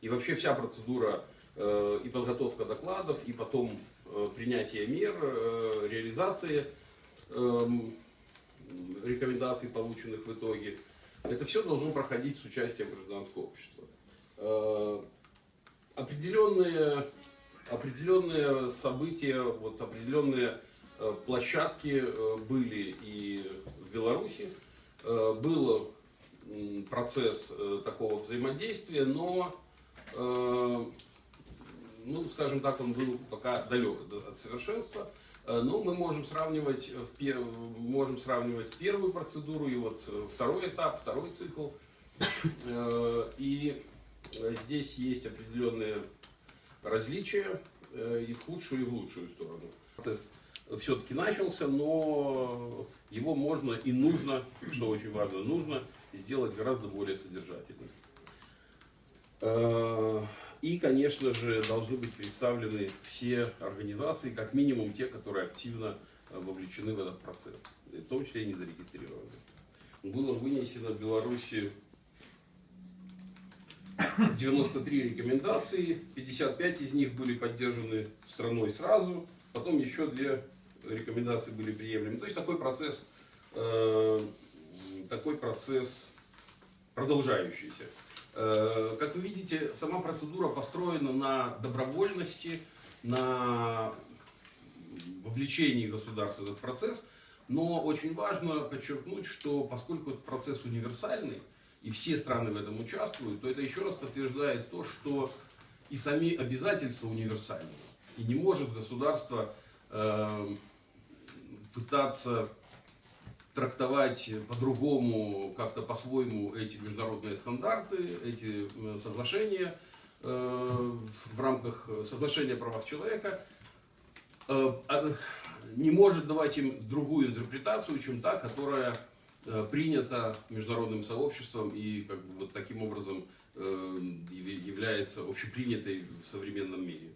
И вообще вся процедура э, и подготовка докладов, и потом э, принятие мер, э, реализация эм, рекомендаций, полученных в итоге, это все должно проходить с участием гражданского общества. Определенные, определенные события, вот определенные площадки были и в Беларуси. Был процесс такого взаимодействия, но, ну, скажем так, он был пока далек от- совершенства. Э, Но мы можем сравнивать, можем сравнивать первую процедуру и вот э, второй этап, второй цикл. Э, И э, здесь есть определенные различия э, и в худшую, и в лучшую сторону. Процесс все-таки начался, но его можно и нужно, что очень важно, нужно сделать гораздо более содержательным. Э, И, конечно же, должны быть представлены все организации, как минимум те, которые активно э, вовлечены в этот процесс, в том числе и не зарегистрированы. Было вынесено в Беларуси 93 рекомендации, 55 из них были поддержаны страной сразу, потом еще две рекомендации были приемлемы. То есть такой процесс, э, такой процесс продолжающийся. Э, Как вы видите, сама процедура построена на добровольности, на вовлечении государства в этот процесс. Но очень важно подчеркнуть, что поскольку этот процесс универсальный, и все страны в этом участвуют, то это еще раз подтверждает то, что и сами обязательства универсальны. И не может государство э, пытаться трактовать по-другому, как-то по-своему эти международные стандарты, эти соглашения э, в рамках соглашения о правах человека, э, а, не может давать им другую интерпретацию, чем та, которая э, принята международным сообществом и как бы вот таким образом яв- является общепринятой в современном мире.